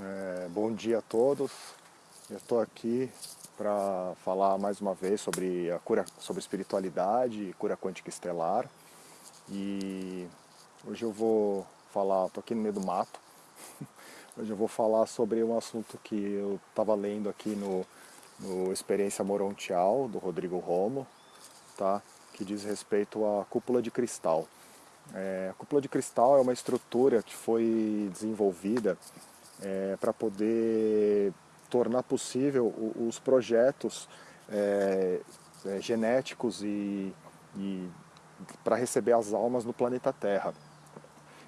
É, bom dia a todos. Eu estou aqui para falar mais uma vez sobre a cura, sobre espiritualidade e cura quântica estelar. E hoje eu vou falar, estou aqui no meio do mato. Hoje eu vou falar sobre um assunto que eu estava lendo aqui no, no Experiência Morontial, do Rodrigo Romo, tá? que diz respeito à cúpula de cristal. É, a cúpula de cristal é uma estrutura que foi desenvolvida é, para poder tornar possível os projetos é, é, genéticos e, e para receber as almas no planeta Terra,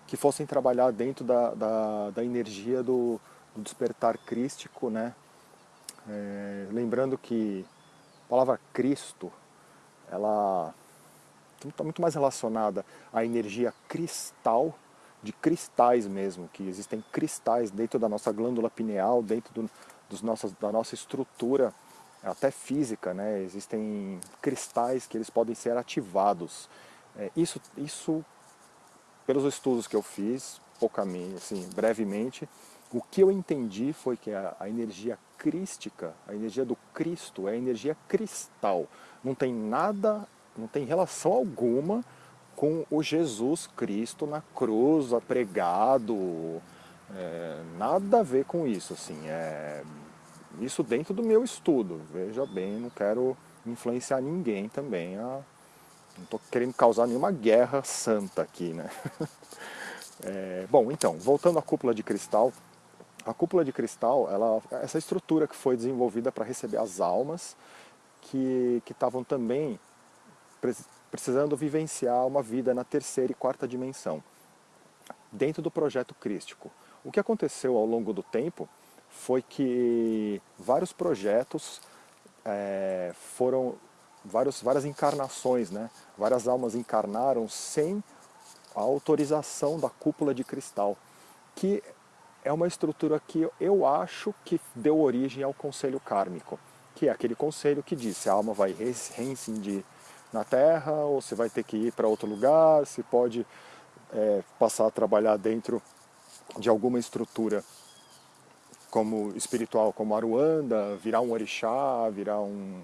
que fossem trabalhar dentro da, da, da energia do, do, despertar crístico, né? É, lembrando que a palavra Cristo, ela está muito mais relacionada à energia cristal, de cristais mesmo, que existem cristais dentro da nossa glândula pineal, dentro do, dos nossas, da nossa estrutura, até física, né? existem cristais que eles podem ser ativados. É, isso, isso, pelos estudos que eu fiz, poucamente, assim, brevemente, o que eu entendi foi que a, a, energia crística, a energia do Cristo, é a energia cristal. Não tem nada não tem relação alguma com o Jesus Cristo na cruz, pregado, é, nada a ver com isso, assim, é, isso dentro do meu estudo, veja bem, não quero influenciar ninguém também, a, não estou querendo causar nenhuma guerra santa aqui, né? É, bom, então, voltando à cúpula de cristal, a cúpula de cristal, ela, essa estrutura que foi desenvolvida para receber as almas que estavam também precisando vivenciar uma vida na terceira e quarta dimensão, dentro do projeto crístico. O que aconteceu ao longo do tempo foi que vários projetos é, foram, vários, várias encarnações, né? várias almas encarnaram sem a autorização da cúpula de cristal, que é uma estrutura que eu acho que deu origem ao conselho kármico, que é aquele conselho que diz se a alma vai reincidir na Terra, ou se vai ter que ir para outro lugar, se pode é, passar a trabalhar dentro de alguma estrutura como espiritual, como Aruanda, virar um orixá, virar um...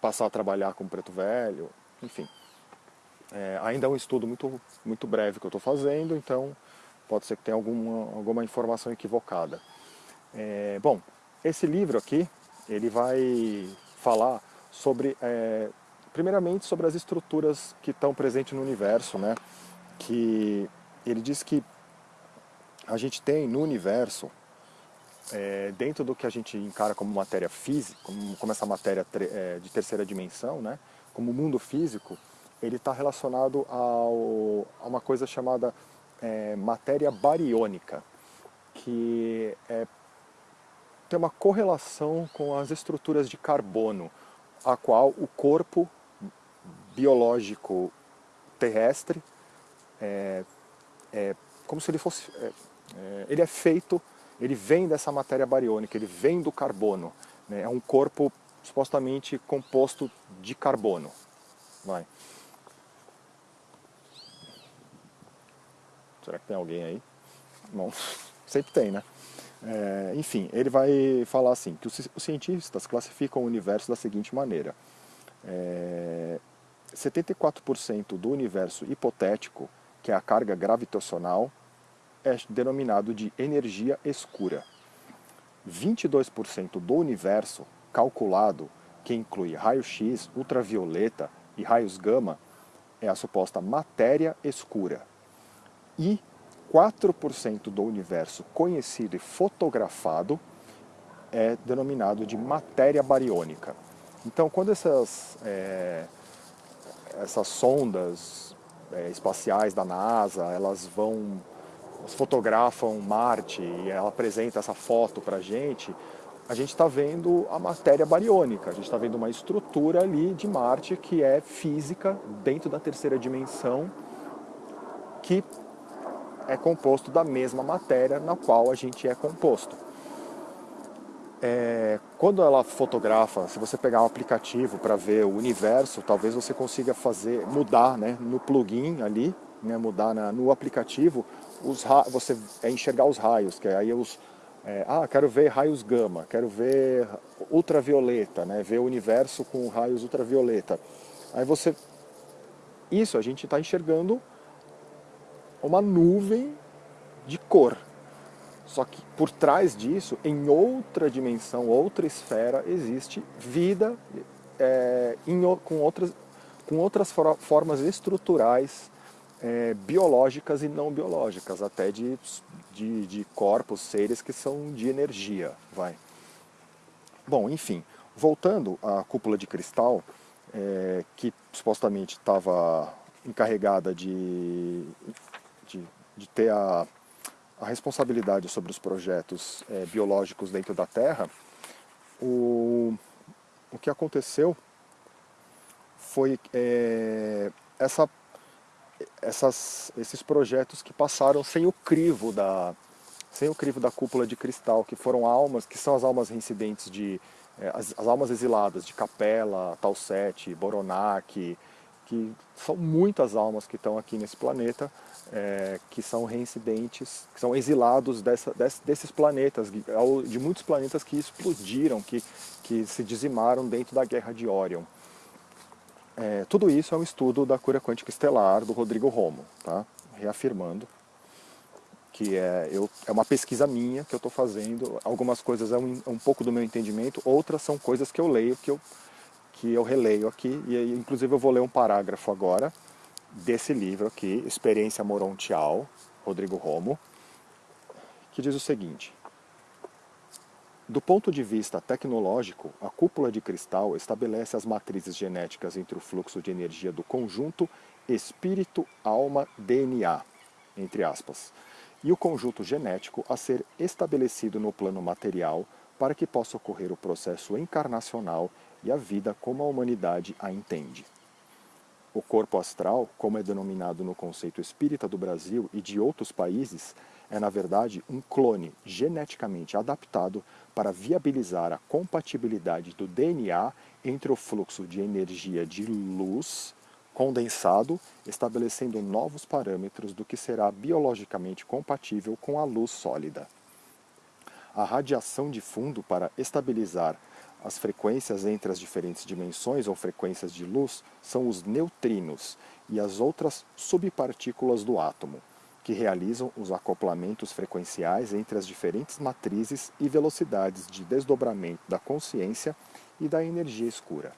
passar a trabalhar como preto velho, enfim. É, ainda é um estudo muito, muito breve que eu estou fazendo, então pode ser que tenha alguma, alguma informação equivocada. É, bom, esse livro aqui, ele vai falar sobre é, primeiramente sobre as estruturas que estão presentes no universo, né? que ele diz que a gente tem no universo, é, dentro do que a gente encara como matéria física, como, como essa matéria é, de terceira dimensão, né? como mundo físico, ele está relacionado ao, a uma coisa chamada é, matéria bariônica, que é, tem uma correlação com as estruturas de carbono, a qual o corpo biológico terrestre, é, é, como se ele fosse... É, é, ele é feito, ele vem dessa matéria bariônica, ele vem do carbono. Né? É um corpo supostamente composto de carbono. Vai. Será que tem alguém aí? Bom, sempre tem, né? É, enfim, ele vai falar assim, que os, os, cientistas classificam o universo da seguinte maneira. É, 74% do universo hipotético, que é a carga gravitacional, é denominado de energia escura. 22% do universo calculado, que inclui raio-x, ultravioleta e raios gama, é a suposta matéria escura. E 4% do universo conhecido e fotografado é denominado de matéria bariônica. Então, quando essas é, essas sondas é, espaciais da NASA, elas vão, fotografam Marte e ela apresenta essa foto para a gente, a gente está vendo a matéria bariônica, a gente está vendo uma estrutura ali de Marte que é física dentro da terceira dimensão, que é composto da mesma matéria na qual a gente é composto. É, quando ela fotografa, se você pegar um aplicativo para ver o universo, talvez você consiga fazer, mudar né, no plugin ali, né, mudar na, no aplicativo os você é enxergar os raios, que aí os, é, ah, quero ver raios gama, quero ver ultravioleta, né, ver o universo com raios ultravioleta. Aí você, isso a gente está enxergando uma nuvem de cor. Só que por trás disso, em outra dimensão, outra esfera, existe vida é, em, com, outras, com outras formas estruturais é, biológicas e não biológicas, até de, de, de, corpos, seres que são de energia. vai. Bom, enfim, voltando à cúpula de cristal, é, que supostamente estava encarregada de, de, de, ter a, a responsabilidade sobre os projetos é, biológicos dentro da Terra, o, o que aconteceu foi é, essa essas, esses projetos que passaram sem o crivo da sem o crivo da cúpula de cristal, que foram almas, que são as almas reincidentes de é, as, as, almas exiladas de Capela, Talsete, Boronac, que são muitas almas que estão aqui nesse planeta, é, que são reincidentes, que são exilados dessa, desse, desses planetas, de muitos planetas que explodiram, que, que se dizimaram dentro da Guerra de Orion. É, tudo isso é um estudo da cura quântica estelar do Rodrigo Romo, tá? reafirmando que é, eu, é uma pesquisa minha que eu estou fazendo, algumas coisas é um, um, pouco do meu entendimento, outras são coisas que eu leio, que eu, que eu releio aqui, e aí, inclusive eu vou ler um parágrafo agora desse livro aqui, Experiência Morontial, Rodrigo Romo, que diz o seguinte, do ponto de vista tecnológico, a cúpula de cristal estabelece as matrizes genéticas entre o fluxo de energia do conjunto espírito, alma, DNA, entre aspas, e o conjunto genético a ser estabelecido no plano material para que possa ocorrer o processo encarnacional e a vida como a humanidade a entende. O corpo astral, como é denominado no conceito espírita do Brasil e de outros países, é na verdade um clone geneticamente adaptado para viabilizar a compatibilidade do DNA entre o fluxo de energia de luz condensado, estabelecendo novos parâmetros do que será biologicamente compatível com a luz sólida. A radiação de fundo para estabilizar as frequências entre as diferentes dimensões ou frequências de luz são os neutrinos e as outras subpartículas do átomo, que realizam os acoplamentos frequenciais entre as diferentes matrizes e velocidades de desdobramento da consciência e da energia escura.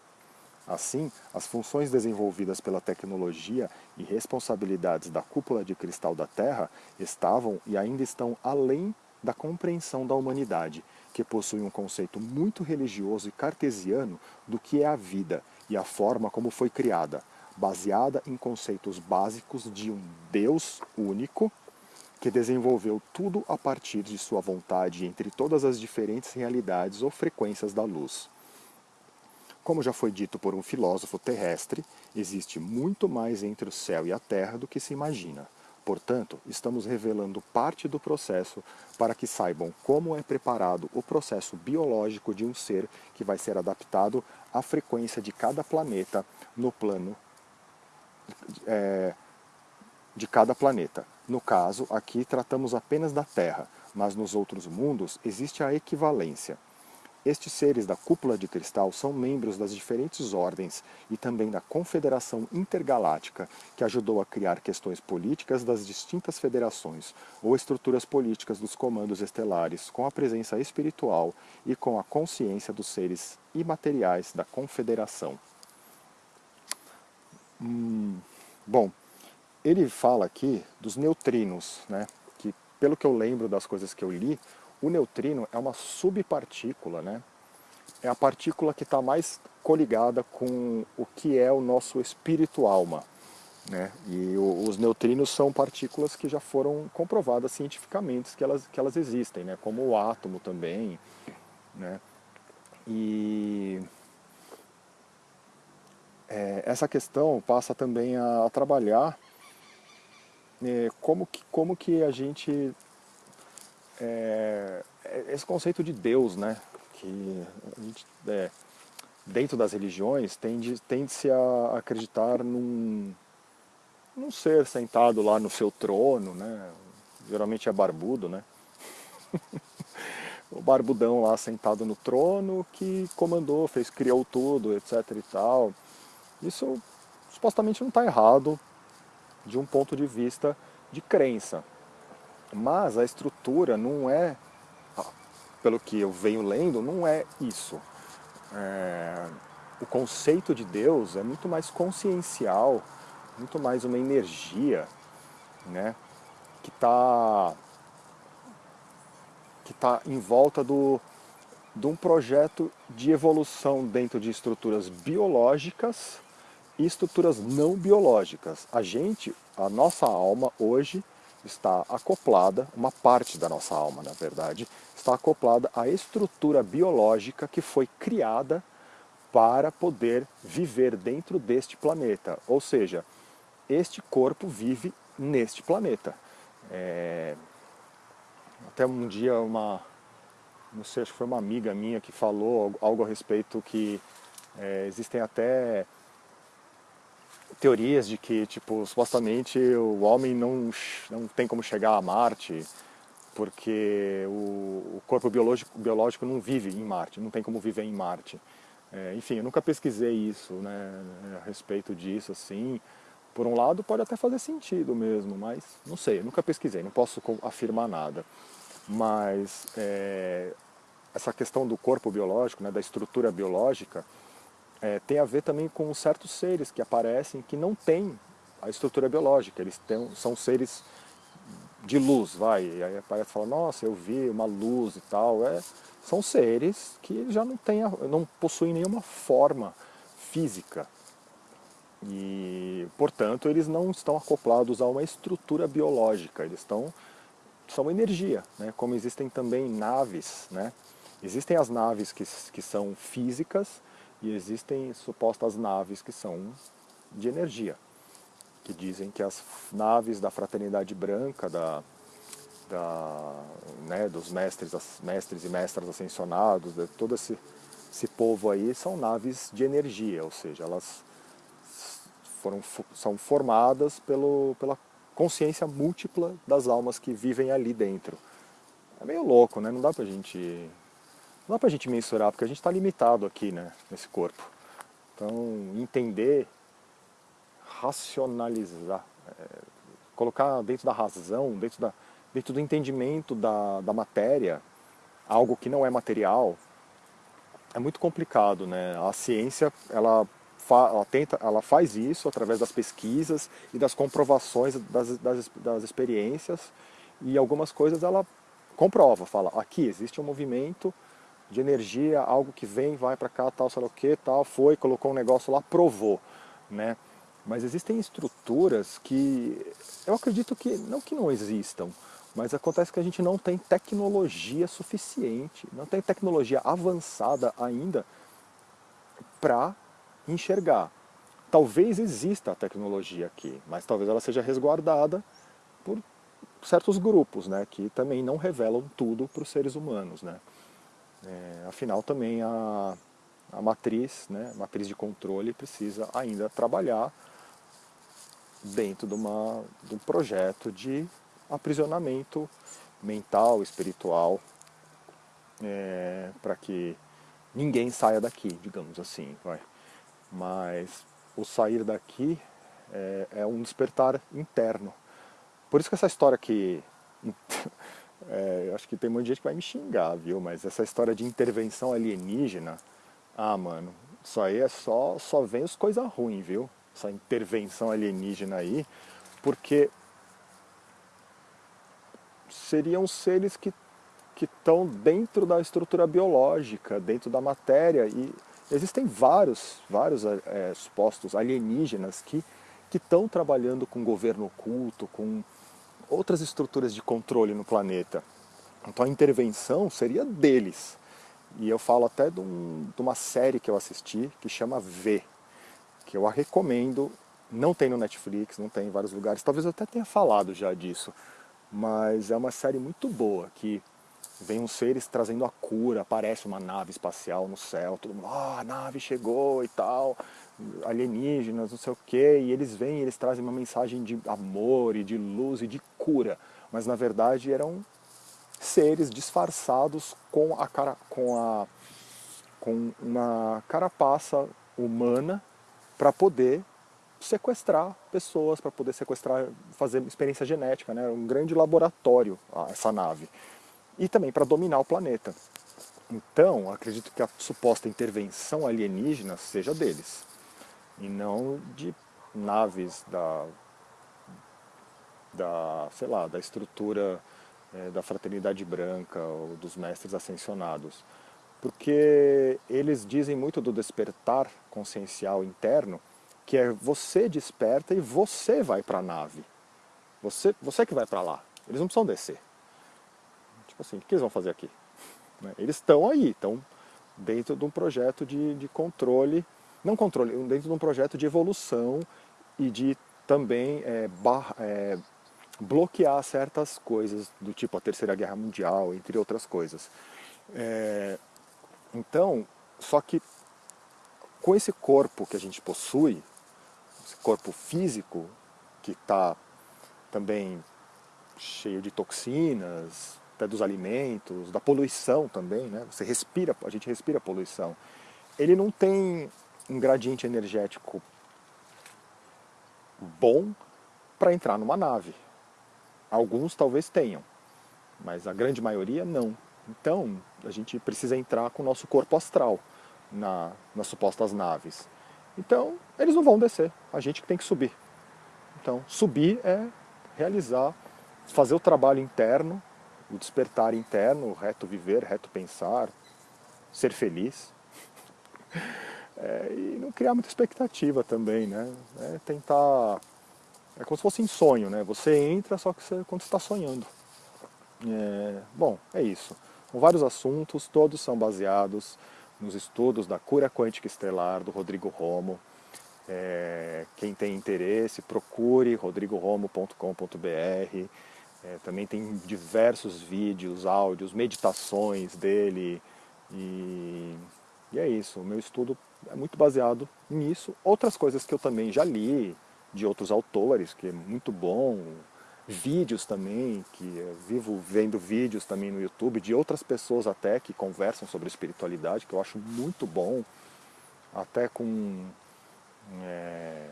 Assim, as funções desenvolvidas pela tecnologia e responsabilidades da cúpula de cristal da Terra estavam e ainda estão além da compreensão da humanidade que possui um conceito muito religioso e cartesiano do que é a vida e a forma como foi criada, baseada em conceitos básicos de um Deus único que desenvolveu tudo a partir de sua vontade entre todas as diferentes realidades ou frequências da luz. Como já foi dito por um filósofo terrestre, existe muito mais entre o céu e a terra do que se imagina. Portanto, estamos revelando parte do processo para que saibam como é preparado o processo biológico de um ser que vai ser adaptado à frequência de cada planeta no plano é, de cada planeta. No caso, aqui tratamos apenas da Terra, mas nos outros mundos existe a equivalência. Estes seres da cúpula de cristal são membros das diferentes ordens e também da Confederação Intergaláctica, que ajudou a criar questões políticas das distintas federações ou estruturas políticas dos comandos estelares, com a presença espiritual e com a consciência dos seres imateriais da Confederação. Hum, bom, ele fala aqui dos neutrinos, né? que pelo que eu lembro das coisas que eu li, o neutrino é uma subpartícula, né? É a partícula que está mais coligada com o que é o nosso espírito-alma. Né? E o, os neutrinos são partículas que já foram comprovadas cientificamente que elas, que elas existem, né? como o átomo também. Né? E é, essa questão passa também a, a trabalhar é, como, que, como que a gente é, é, esse conceito de Deus, né? Que a gente, é, dentro das religiões tende-se tende a acreditar num, num ser sentado lá no seu trono, né? geralmente é barbudo, né? o barbudão lá sentado no trono que comandou, fez, criou tudo, etc e tal. Isso supostamente não está errado de um ponto de vista de crença. Mas a estrutura não é, pelo que eu venho lendo, não é isso. É, o conceito de Deus é muito mais consciencial, muito mais uma energia, né, que está que tá em volta do, de um projeto de evolução dentro de estruturas biológicas e estruturas não biológicas. A gente, a nossa alma hoje está acoplada, uma parte da nossa alma, na verdade, está acoplada à estrutura biológica que foi criada para poder viver dentro deste planeta. Ou seja, este corpo vive neste planeta. É... Até um dia uma, não sei, acho que foi uma amiga minha que falou algo a respeito que é, existem até teorias de que, tipo, supostamente o homem não, não tem como chegar a Marte porque o, o corpo biológico, biológico não vive em Marte, não tem como viver em Marte. É, enfim, eu nunca pesquisei isso, né, a respeito disso, assim. Por um lado pode até fazer sentido mesmo, mas não sei, eu nunca pesquisei, não posso afirmar nada. Mas é, essa questão do corpo biológico, né, da estrutura biológica, é, tem a ver também com certos seres que aparecem que não têm a estrutura biológica, eles têm, são seres de luz, vai, e aí aparece e fala, nossa, eu vi uma luz e tal, é, são seres que já não, têm, não possuem nenhuma forma física, e, portanto, eles não estão acoplados a uma estrutura biológica, eles estão, são energia, né? como existem também naves, né? existem as naves que, que são físicas e existem supostas naves que são de energia, que dizem que as naves da fraternidade branca, da, da, né, dos mestres, mestres e mestras ascensionados, de todo esse, esse povo aí, são naves de energia, ou seja, elas foram, são formadas pelo, pela consciência múltipla das almas que vivem ali dentro. É meio louco, né? Não dá pra gente, não dá pra gente mensurar, porque a gente está limitado aqui, né, nesse corpo. Então, entender, racionalizar, é, colocar dentro da razão, dentro, da, dentro do entendimento da, da matéria, algo que não é material, é muito complicado, né? A ciência, ela ela, tenta, ela faz isso através das pesquisas e das comprovações das, das, das experiências e algumas coisas ela comprova, fala, aqui existe um movimento de energia, algo que vem, vai para cá, tal, sei lá o que, tal, foi, colocou um negócio lá, provou, né? Mas existem estruturas que eu acredito que, não que não existam, mas acontece que a gente não tem tecnologia suficiente, não tem tecnologia avançada ainda para enxergar. Talvez exista a tecnologia aqui, mas talvez ela seja resguardada por certos grupos, né, que também não revelam tudo para os seres humanos. Né. É, afinal, também a, a matriz, né, a matriz de controle precisa ainda trabalhar dentro de, uma, de um projeto de aprisionamento mental, espiritual, é, para que ninguém saia daqui, digamos assim. Vai mas o sair daqui é, é um despertar interno. Por isso que essa história que... É, acho que tem muita gente que vai me xingar, viu? Mas essa história de intervenção alienígena, ah, mano, isso aí é só, só vem as coisas ruins, viu? Essa intervenção alienígena aí, porque seriam seres que que estão dentro da estrutura biológica, dentro da matéria, e Existem vários, vários é, supostos alienígenas que estão trabalhando com governo oculto, com outras estruturas de controle no planeta. Então a intervenção seria deles. E eu falo até de, um, de uma série que eu assisti, que chama V, que eu a recomendo, não tem no Netflix, não tem em vários lugares, talvez eu até tenha falado já disso, mas é uma série muito boa, que vem uns seres trazendo a cura, aparece uma nave espacial no céu, todo mundo, ah, a nave chegou e tal, alienígenas, não sei o que, e eles vêm e eles trazem uma mensagem de amor e de luz e de cura. mas na verdade eram seres disfarçados com, a cara, com, a, com uma carapaça humana para poder sequestrar pessoas, para poder sequestrar, fazer experiência genética, né? um grande laboratório essa nave. E também para dominar o planeta. Então, acredito que a suposta intervenção alienígena seja deles, e não de naves da, da sei lá, da estrutura é, da fraternidade branca ou dos mestres ascensionados. Porque eles dizem muito do despertar consciencial interno, que é você desperta e você vai para a nave. Você, você que vai para lá. Eles não precisam descer. Tipo assim, o que eles vão fazer aqui? Né? Eles estão aí, estão dentro de um projeto de, de controle, não controle, dentro de um projeto de evolução e de também é, bar, é, bloquear certas coisas, do tipo a Terceira Guerra Mundial, entre outras coisas. É, então, só que com esse corpo que a gente possui, esse corpo físico, que está também cheio de toxinas, até dos alimentos, da poluição também, né? Você respira, a gente respira poluição. Ele não tem um gradiente energético bom para entrar numa nave. Alguns talvez tenham, mas a grande maioria não. Então, a gente precisa entrar com o nosso corpo astral na, nas supostas naves. Então, eles não vão descer, a gente que tem que subir. Então, subir é realizar, fazer o trabalho interno, o despertar interno, o reto viver, reto pensar, ser feliz. É, e não criar muita expectativa também, né? É tentar é como se fosse em sonho, né? Você entra só que você, quando está sonhando. É, bom, é isso. Vários assuntos, todos são baseados nos estudos da cura quântica estelar do Rodrigo Romo. É, quem tem interesse, procure rodrigoromo.com.br. É, também tem diversos vídeos, áudios, meditações dele. E, e é isso, o meu estudo é muito baseado nisso. Outras coisas que eu também já li, de outros autores, que é muito bom, vídeos também, que eu vivo vendo vídeos também no YouTube de outras pessoas até que conversam sobre espiritualidade, que eu acho muito bom, até com é,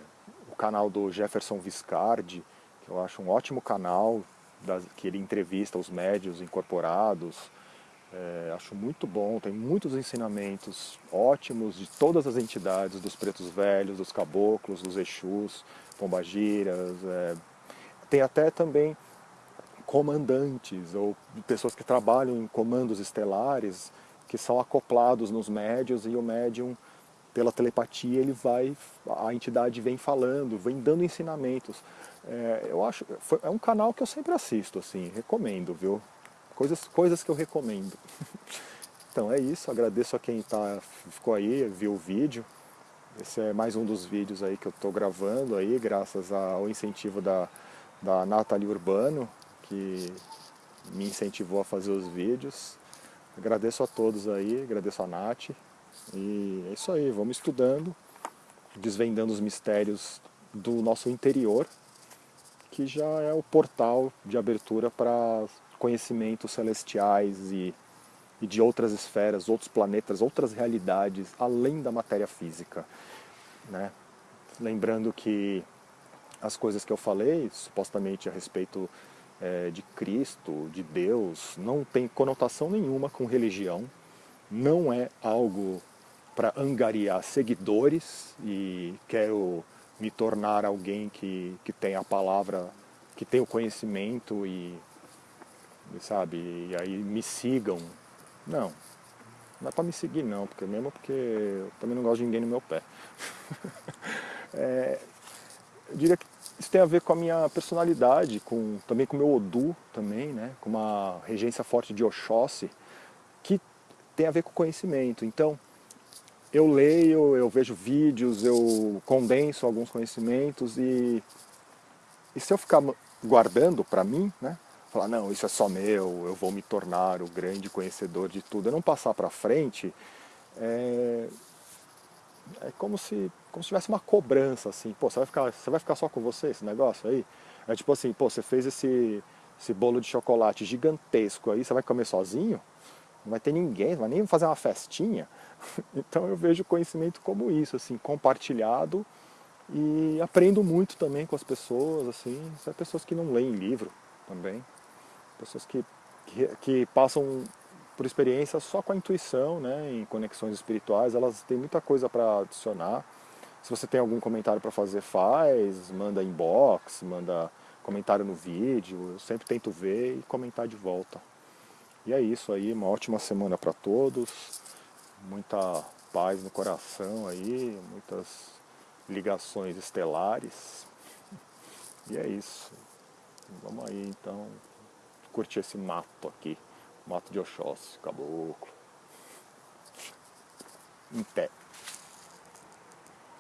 o canal do Jefferson Viscardi, que eu acho um ótimo canal, das, que ele entrevista os médios incorporados, é, acho muito bom, tem muitos ensinamentos ótimos de todas as entidades, dos pretos velhos, dos caboclos, dos exus, pombagiras, é, tem até também comandantes ou pessoas que trabalham em comandos estelares que são acoplados nos médios e o médium pela telepatia ele vai a entidade vem falando vem dando ensinamentos. É, eu acho é um canal que eu sempre assisto assim recomendo viu? Coisas coisas que eu recomendo. Então é isso. Agradeço a quem tá ficou aí viu o vídeo. Esse é mais um dos vídeos aí que eu estou gravando aí, graças ao incentivo da, da Nathalie Urbano, que me incentivou a fazer os vídeos. Agradeço a todos aí, agradeço a Nath. E é isso aí, vamos estudando, desvendando os mistérios do nosso interior, que já é o portal de abertura para conhecimentos celestiais e, e de outras esferas, outros planetas, outras realidades, além da matéria física né? Lembrando que as coisas que eu falei, supostamente a respeito é, de Cristo, de Deus, não tem conotação nenhuma com religião, não é algo para angariar seguidores e quero me tornar alguém que, que tem a palavra, que tem o conhecimento e, sabe, e aí me sigam. Não, não é para me seguir não, porque mesmo porque eu também não gosto de ninguém no meu pé. é, eu diria que isso tem a ver com a minha personalidade, com, também com o meu Odu, também, né? com uma regência forte de Oxóssi, que tem a ver com conhecimento. Então, eu leio, eu vejo vídeos, eu condenso alguns conhecimentos e, e se eu ficar guardando para mim, né? falar, não, isso é só meu, eu vou me tornar o grande conhecedor de tudo, eu não passar para frente, é, é como se, como se tivesse uma cobrança, assim, pô, você vai, ficar, você vai ficar só com você esse negócio aí? É tipo assim, pô, você fez esse, esse bolo de chocolate gigantesco aí, você vai comer sozinho? Não vai ter ninguém, não vai nem fazer uma festinha. Então eu vejo o conhecimento como isso, assim, compartilhado e aprendo muito também com as pessoas, assim, são pessoas que não leem livro também, pessoas que, que, que passam por experiência só com a intuição, né, em conexões espirituais, elas têm muita coisa para adicionar. Se você tem algum comentário para fazer, faz, manda inbox, manda comentário no vídeo, eu sempre tento ver e comentar de volta. E é isso aí, uma ótima semana para todos, muita paz no coração aí, muitas ligações estelares. E é isso. Vamos aí então curtir esse mato aqui, mato de Oxóssi, caboclo. Em pé.